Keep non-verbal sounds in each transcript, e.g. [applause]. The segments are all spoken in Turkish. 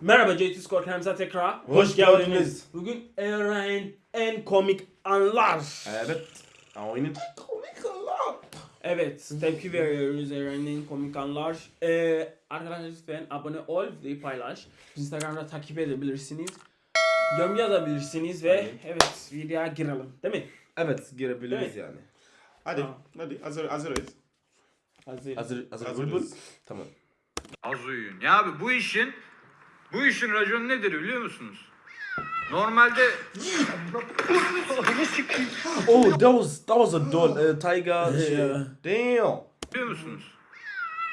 Merhaba JT Skor kanalımıza tekrar Hoş geldiniz. Bugün Eren en komik anlar. Evet. Aynen. Evet, tepki veriyoruz Eren'in komik anlar. Ee, arkadaşlar lütfen abone ol, videoyu paylaş. Instagram'da takip edebilirsiniz. Yorum yazabilirsiniz ve Aynen. evet videoya girelim değil mi? Evet girebiliriz Evet. yani. Hadi, Tamam. hadi hazır hazırız. Hazır. Hazır hazır Hazırız. bulbul. Tamam. Az uyuyun. Ya abi bu işin bu işin raconu nedir biliyor musunuz? Normalde [laughs] Oh, that was that was a doll. Uh, tiger. shit. Yeah. biliyor Damn. musunuz?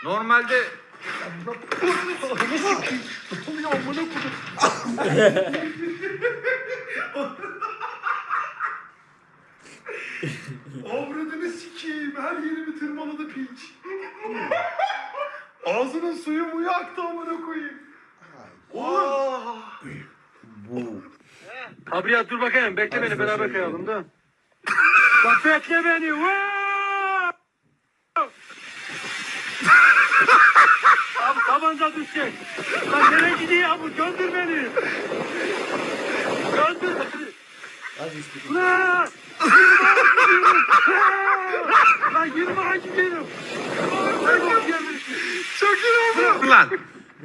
Normalde Avradını sikeyim. Her yerimi tırmaladı piç. Ağzının suyu muyu aktı amına koyayım. Oğlum. Abi ya dur bakayım. Bekle beni beraber kayalım da. Bak bekle beni. Abi tabanca düşecek. Lan nereye gidiyor abi? Göndür beni. Göndür beni. Lan! Lan yirmi hacı benim. Çok iyi oldu. lan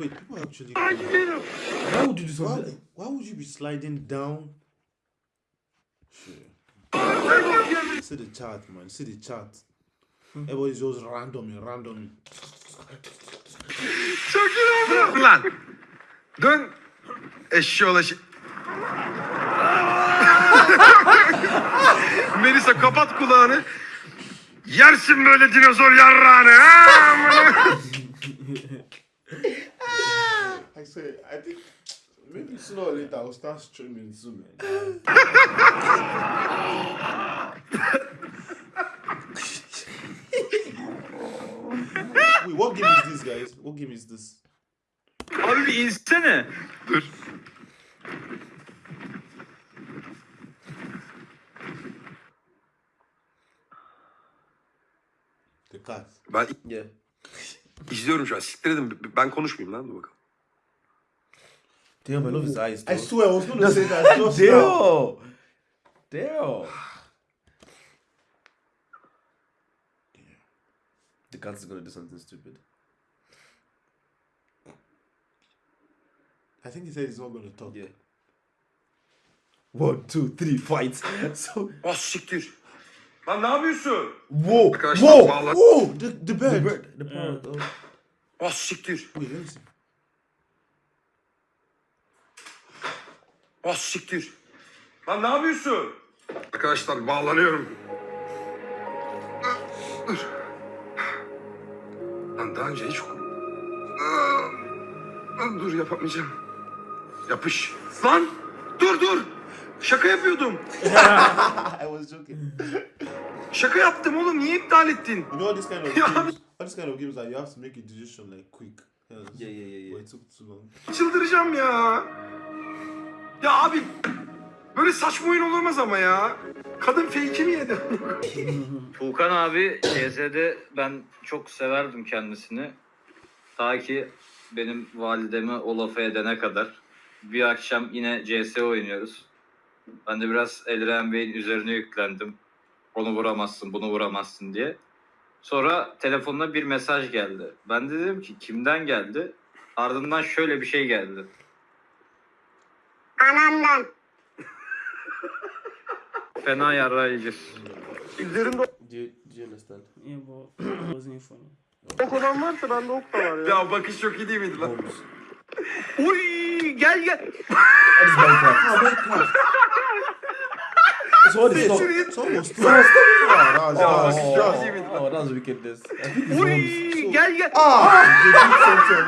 Wait, people actually. Hacı benim. Why would you do Why, something? why would you be sliding down? Shit. See the chart, man. See the chart. Everybody's just randomly, randomly. çok iyi oldu. lan dön eşşoğlu şey. Melisa kapat kulağını. Yersin böyle dinozor yarrağını. Amına. I say, I think maybe sooner or later I'll start streaming Zoom. Wait, what game is this, guys? What game is this? Abi bir insene. Dur. The cat. Ben Yeah. İzliyorum şu an. Siktir edin. Ben konuşmayayım lan. Dur bakalım. Damn, I love his eyes. I swear I was gonna say that. Damn. Damn. The cat is gonna do something stupid. I think he said he's not gonna talk. Yeah. One, two, three, fight. [laughs] So. Ah siktir. Lan ne yapıyorsun? Whoa. Arkadaşlar Whoa. bağla. Whoa, the, the The bird. bird. The parrot. Oh. Ah siktir. Let me see. Ah siktir. Lan ne yapıyorsun? Arkadaşlar bağlanıyorum. Dur. Lan daha önce hiç... Lan dur yapamayacağım. Yapış. Lan dur dur. Şaka yapıyordum. [laughs] I was joking. Şaka yaptım oğlum. Niye iptal ettin? You know this kind of [laughs] games? What this kind of games are you have to make a decision like quick. Yeah, Yeah, yeah, yeah. But it took too long. Çıldıracağım ya. Ya abi böyle saçma oyun olmaz ama ya. Kadın fake'i mi yedi? [laughs] Tuğkan abi CS'de ben çok severdim kendisini. Ta ki benim validemi o lafı edene kadar. Bir akşam yine CS oynuyoruz. Ben de biraz Elren Bey'in üzerine yüklendim. Onu vuramazsın, bunu vuramazsın diye. Sonra telefonuna bir mesaj geldi. Ben de dedim ki kimden geldi? Ardından şöyle bir şey geldi. Anamdan. [laughs] Fena yarayıcı. Yeah, but it wasn't funny. Ok olan varsa bende ok da var ya. ya bakış çok iyi değil miydi lan? Uy gel gel. That is Minecraft. So what is stop? It's almost two. Yeah, that was, that was, Oh, that was, oh, that was wickedness. I think it's Uy bombs. gel gel. ah, [laughs] something.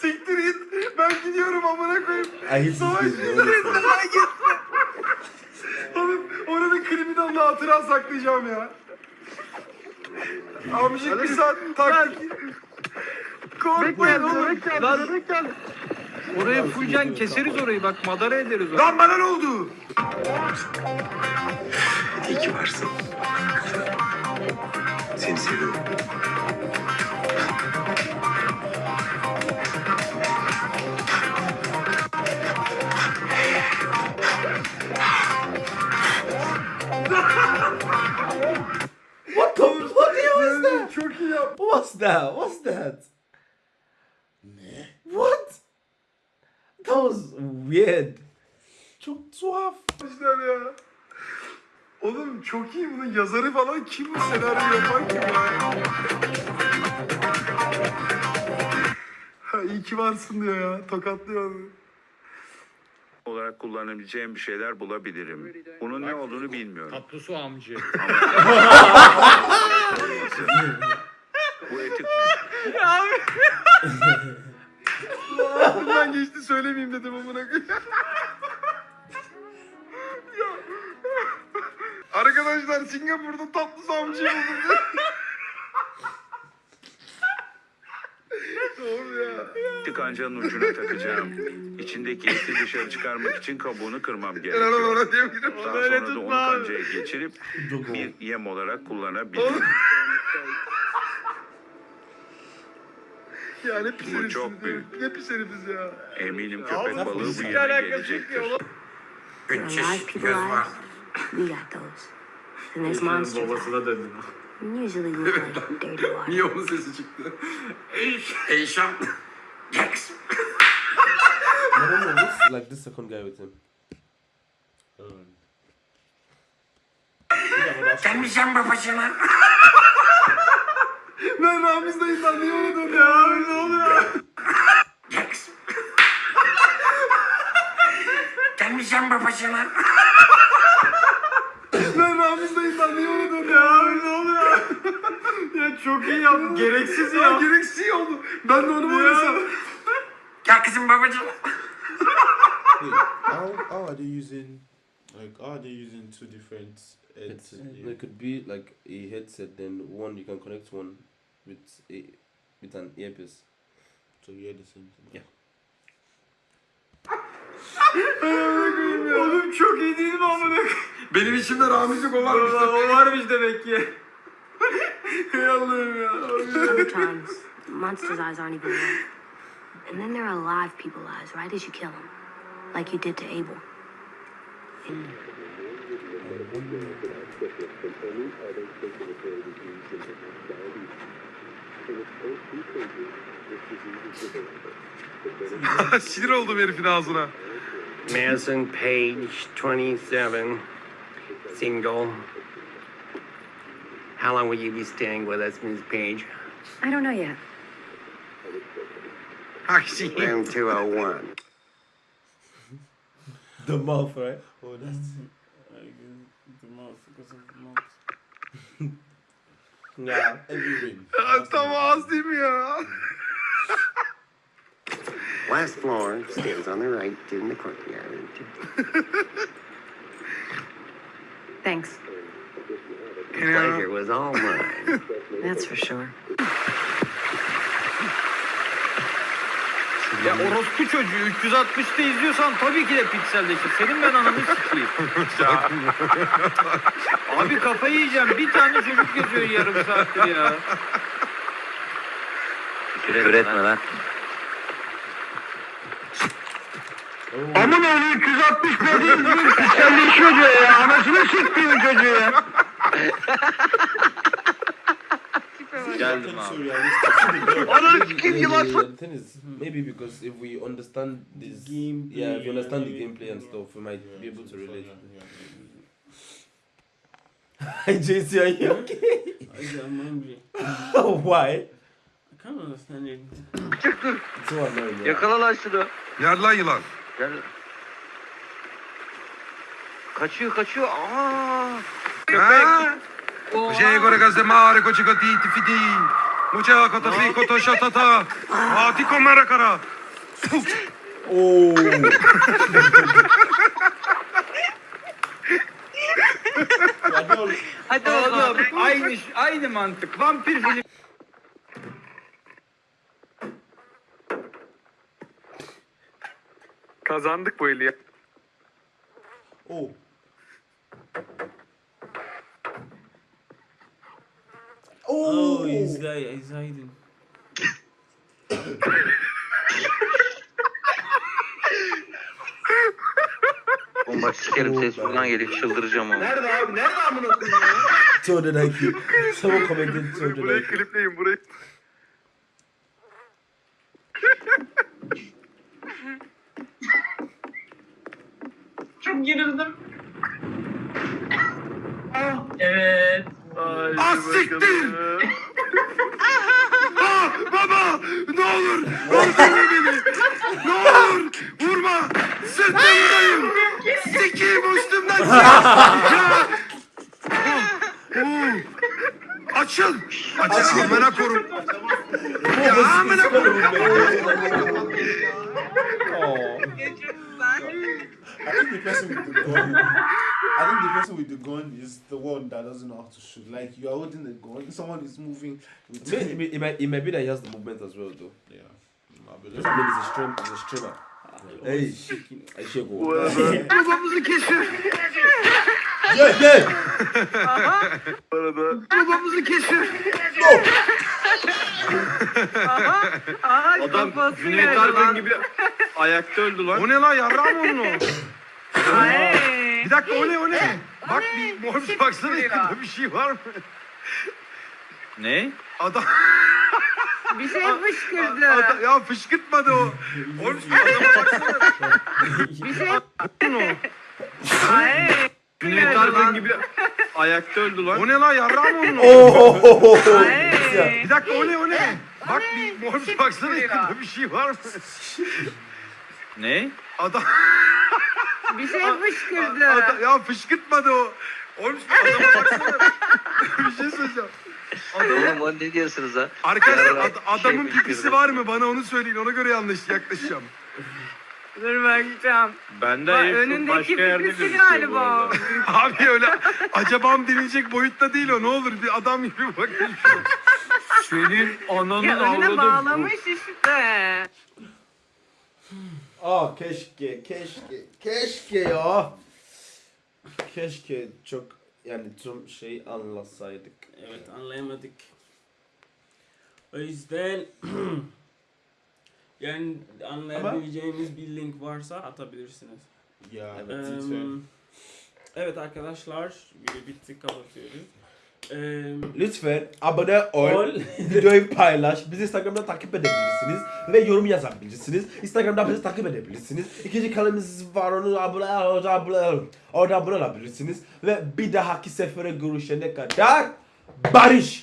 Siktir git. Ben gidiyorum amına koyayım. This Savaş siktir honestly. Lan gitme. Oğlum onu bir kriminalle hatıra saklayacağım ya. Amcık bir saat taktik. Korkmayın oğlum. Bebek Lan- Oraya fullcan keseriz orayı bak madara ederiz orayı. Lan bana ne oldu? İyi ki varsın. Seni seviyorum. What the fuck was that? Çok iyi that? Weird. Çok tuhaf. Arkadaşlar ya. Oğlum çok iyi bunun yazarı falan kim bu senaryo yapan kim ya? Ha, iyi ki varsın diyor ya. Tokatlıyor onu. olarak kullanabileceğim bir şeyler bulabilirim. Bunun ne olduğunu bilmiyorum. Tatlı su amcı. [laughs] söylemeyeyim dedim amına koyayım. [laughs] Arkadaşlar Singapur'da tatlı samcıyı buldum. [laughs] Doğru ya. kancanın ucuna takacağım. İçindeki eti dışarı çıkarmak için kabuğunu kırmam gerekiyor. Daha sonra da onu kancaya geçirip bir yem olarak kullanabilirim. Ya ne pis Bu herifsiniz çok ya. büyük. Ne pis herifiz ya. Eminim köpek Abi, balığı bu alakası gelecektir. are live people eyes. We got those. Then there's monsters. Babasına döndüm. Usually look like dirty water. Niye onun sesi çıktı? Eşan. Jax. I don't know. What's like this second guy with him? Gelmeyeceğim babacığına. [laughs] ben Ramiz dayından niye döndüm? Ya abi ne oluyor? Gelmeyeceğim babacığına. ben Ramiz dayından niye? Ya abi ne oluyor? ya çok iyi yaptın. Gereksiz ya. ya gereksiz iyi oldu. Ben de onu oynasam? Gel kızım babacığım. Wait, how, how are they using, like, how are they using two different It's, heads? It could be like a headset. Then one you can connect one a with an earpiece. So same thing? Yeah. Oğlum çok iyi değil mi amına? Benim içimde Ramiz'lik o varmış. o varmış demek ki. Ey Allah'ım ya. Sometimes monsters' eyes aren't even real. And then there are live people eyes right as you kill them. Like you did to Abel. [laughs] Sinir oldum herifin ağzına. Madison Page, 27, single. How long will you be staying with us, Ms. Page? I don't know yet. [laughs] Aksi. Room 201. The mouth, right? Oh, that's mm-hmm. the mouth because of the every [laughs] ring. Tam ağız değil mi ya? Last floor, stairs on the right, in the courtyard. [laughs] Thanks. Pleasure was all mine. That's for sure. Ya orospu çocuğu 360'da izliyorsan tabii ki de pikselleşir. Senin ben ananı sikeyim. [laughs] Abi kafayı yiyeceğim. Bir tane çocuk yazıyor yarım saattir ya. Küfür etme lan. Aman oğlu 360 dediğin gibi pikselleşiyor diyor ya. Anasını siktiğin çocuğu ya. Geldim So abi. realistic. Yeah, yeah. The thing is, maybe because if we understand this, Gameplay, yeah, if you understand the gameplay and yeah. stuff, we might Yeah, be able to relate. Hi, JC, are you okay? I'm hungry. [laughs] Why? I can't understand it. It's so annoying. Yeah. Yakala lan şunu. Nerede lan yılan? Gel. Kaçıyor kaçıyor. Aa. Ha? Jego ragazze mare koci gotiti fidi. Mucha koto fi koto şatata. Ati komara kara. Oh. Hadi Oğlum aynı, aynı mantık. Vampir film. Kazandık bu eli ya. Oh, Oh. oh, he's like, he's hiding. Oğlum sikerim ses buradan geliyor çıldıracağım onu. Nerede abi? Nerede amına koyayım ya? Sonradan ki. Sabah komedyen sonradan Burayı ki. klipleyin burayı. Çok gerildim. Ah. Evet. Ah siktir! [laughs] ah baba! Ne olur! Öldürme beni! Ne olur! Vurma! Sırtımdayım! Sikeyim üstümden çık! ya! Oo! Açıl! Açıl! Amına korum! Ya amına korum! I think the person with the gun. I think the person with the gun is the one that doesn't know how to shoot. Like you are holding the gun, someone is moving. With It, may- it, might, it might be that he has the movement as well, though. yeah. I mean, he's a stream, he's a streamer. Hey, I shake Babamızı kesiyor! Yeah, yeah. Babamızı kesiyor! Adam Cüneyt Arkın gibi ayakta öldü lan. O ne lan yarrağım onun o? Bir dakika o ne o ne? Bak bir mor bir baksana yakında bir şey var mı? Ne? Adam, Bir şey [laughs] fışkırdı. adam ya fışkırtmadı o. Oğlum adama baksana. Bir şey o. Cüneyt Arkın gibi ayakta öldü lan. O ne lan yarrağım onun [laughs] o? Bir dakika o ne o ne? Bak bir mor bir baksana yakında bir şey var mı? Ne? Adam, bir şey fışkırdı. adam ya fışkırtmadı o. Oğlum adama baksana. [laughs] bir şey söyleyeceğim. Adamın, Oğlum ne diyorsunuz ha? arkadaşlar ad- adamın şey pipisi var mı? Bana onu söyleyin. Ona göre yanlış yaklaşacağım. Dur bakacağım. Bende Bak, önündeki başka yerde pipisi gözüküyor galiba. [laughs] Abi öyle acabam denilecek boyutta değil o. Ne olur bir adam gibi bakın. Senin ananın Ya önüne avradı. bağlamış işte. Aa keşke, keşke, keşke ya. Keşke çok yani tüm şey anlasaydık. Evet anlayamadık. O yüzden [clears throat] yani anlayabileceğiniz bir link varsa atabilirsiniz. Yeah, Evet, lütfen. evet arkadaşlar video bitti kapatıyoruz. Lütfen abone ol, Ol. [laughs] videoyu paylaş, bizi Instagram'da takip edebilirsiniz ve yorum yazabilirsiniz. Instagram'da bizi takip edebilirsiniz. İkinci kanalımız var onu abone, orada abone, orada abone olabilirsiniz. Ve bir dahaki sefere görüşene kadar barış.